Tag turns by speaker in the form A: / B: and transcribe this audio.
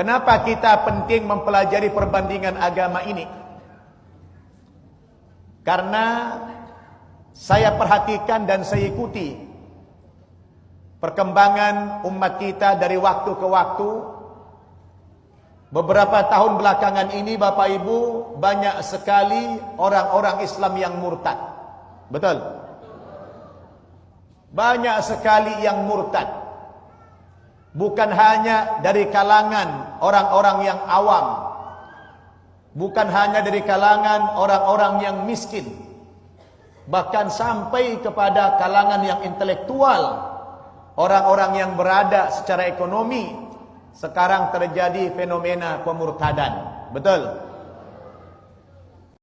A: Kenapa kita penting mempelajari perbandingan agama ini? Karena saya perhatikan dan saya ikuti perkembangan umat kita dari waktu ke waktu. Beberapa tahun belakangan ini Bapak Ibu banyak sekali orang-orang Islam yang murtad. Betul? Banyak sekali yang murtad. Bukan hanya dari kalangan orang-orang yang awam. Bukan hanya dari kalangan orang-orang yang miskin. Bahkan sampai kepada kalangan yang intelektual. Orang-orang yang berada secara ekonomi. Sekarang terjadi fenomena pemurtadan. Betul?